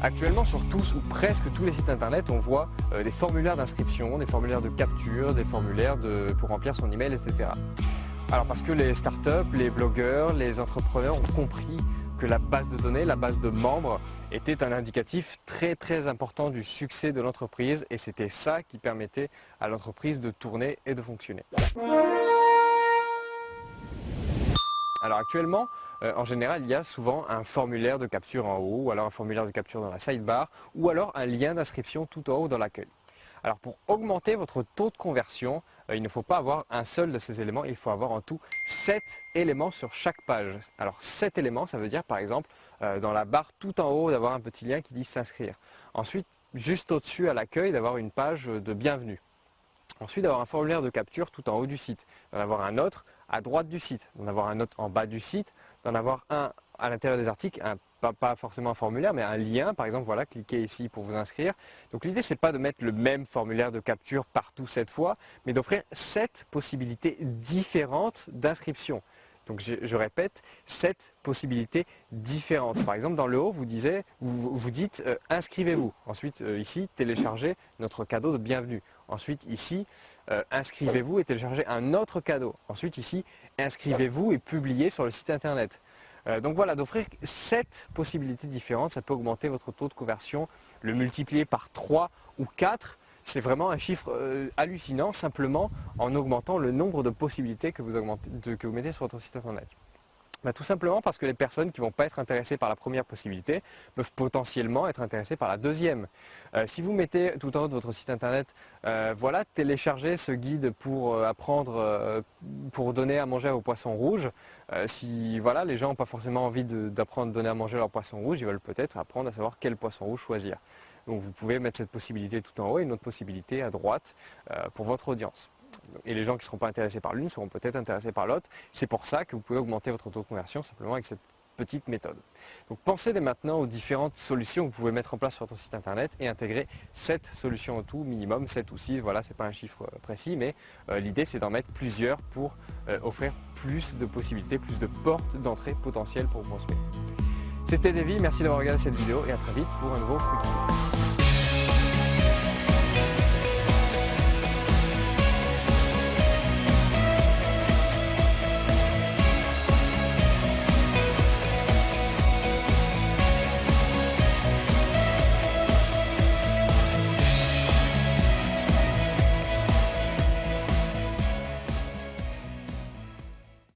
Actuellement, sur tous ou presque tous les sites internet, on voit euh, des formulaires d'inscription, des formulaires de capture, des formulaires pour remplir son email, etc. Alors parce que les startups, les blogueurs, les entrepreneurs ont compris que la base de données, la base de membres, était un indicatif très très important du succès de l'entreprise et c'était ça qui permettait à l'entreprise de tourner et de fonctionner. Alors actuellement, euh, en général, il y a souvent un formulaire de capture en haut, ou alors un formulaire de capture dans la sidebar, ou alors un lien d'inscription tout en haut dans l'accueil. Alors pour augmenter votre taux de conversion, euh, il ne faut pas avoir un seul de ces éléments, il faut avoir en tout 7 éléments sur chaque page. Alors 7 éléments, ça veut dire par exemple euh, dans la barre tout en haut d'avoir un petit lien qui dit s'inscrire. Ensuite, juste au-dessus à l'accueil d'avoir une page de bienvenue. Ensuite, d'avoir un formulaire de capture tout en haut du site, d'en avoir un autre à droite du site, d'en avoir un autre en bas du site, d'en avoir un à l'intérieur des articles, pas, forcément un formulaire, mais un lien, par exemple, voilà, cliquez ici pour vous inscrire. Donc l'idée, c'est pas de mettre le même formulaire de capture partout cette fois, mais d'offrir sept possibilités différentes d'inscription. Donc je, répète, sept possibilités différentes. Par exemple, dans le haut, vous, vous, dites euh, inscrivez-vous. Ensuite, euh, ici, téléchargez notre cadeau de bienvenue. Ensuite, ici, euh, inscrivez-vous et téléchargez un autre cadeau. Ensuite, ici, inscrivez-vous et publiez sur le site internet. donc voilà, d'offrir sept possibilités différentes, ça peut augmenter votre taux de conversion, le multiplier par 3 ou 4 c'est vraiment un chiffre euh, hallucinant simplement en augmentant le nombre de possibilités que vous, mettez sur votre site internet. Bah, tout simplement parce que les personnes qui ne vont pas être intéressées par la première possibilité peuvent potentiellement être intéressées par la deuxième. Euh, si vous mettez tout en haut de votre site internet, euh, voilà, téléchargez ce guide pour apprendre, pour donner à manger aux poissons rouges. si voilà, les gens n'ont pas forcément envie d'apprendre à donner à manger à leurs poissons rouges, ils veulent peut-être apprendre à savoir quel poisson rouge choisir. Donc vous pouvez mettre cette possibilité tout en haut et une autre possibilité à droite euh, pour votre audience. Et les gens qui ne seront pas intéressés par l'une seront peut-être intéressés par l'autre. C'est pour ça que vous pouvez augmenter votre taux de conversion simplement avec cette petite méthode. Donc pensez dès maintenant aux différentes solutions que vous pouvez mettre en place sur votre site internet et intégrer 7 solutions au tout, minimum 7 ou 6, voilà, c'est pas un chiffre euh, précis, mais euh, l'idée c'est d'en mettre plusieurs pour offrir plus de possibilités, plus de portes d'entrée potentielles pour vos prospects. C'était Davy, merci d'avoir regardé cette vidéo et à très vite pour un nouveau Quick